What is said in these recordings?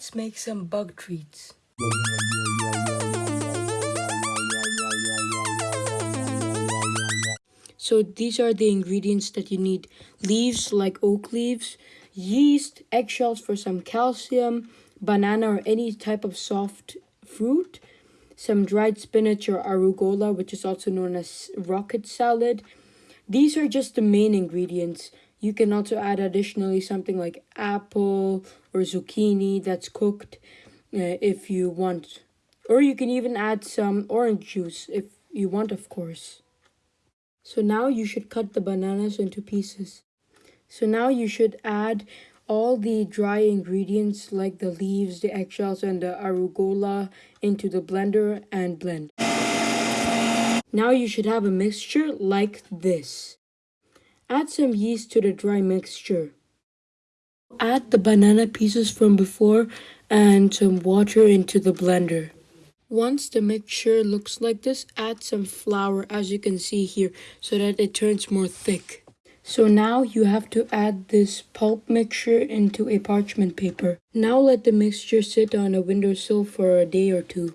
Let's make some bug treats. So these are the ingredients that you need. Leaves like oak leaves, yeast, eggshells for some calcium, banana or any type of soft fruit, some dried spinach or arugula, which is also known as rocket salad. These are just the main ingredients. You can also add additionally something like apple or zucchini that's cooked uh, if you want. Or you can even add some orange juice if you want, of course. So now you should cut the bananas into pieces. So now you should add all the dry ingredients like the leaves, the eggshells, and the arugula into the blender and blend. Now you should have a mixture like this. Add some yeast to the dry mixture. Add the banana pieces from before and some water into the blender. Once the mixture looks like this, add some flour as you can see here so that it turns more thick. So now you have to add this pulp mixture into a parchment paper. Now let the mixture sit on a windowsill for a day or two.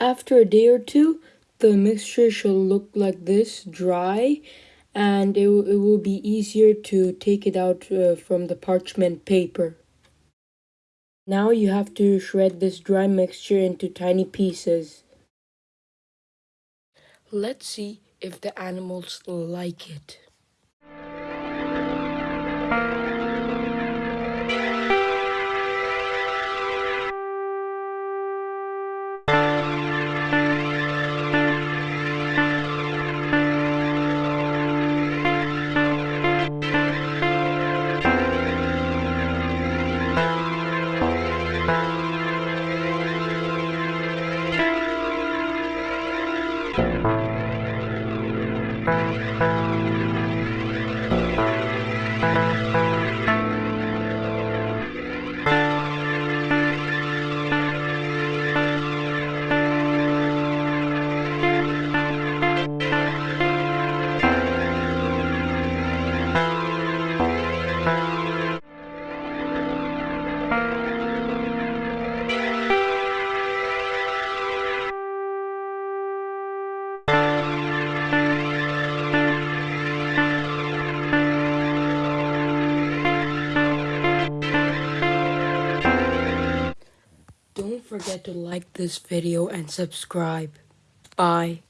After a day or two, the mixture should look like this, dry, and it, it will be easier to take it out uh, from the parchment paper. Now you have to shred this dry mixture into tiny pieces. Let's see if the animals like it. Thank you. Don't forget to like this video and subscribe. Bye.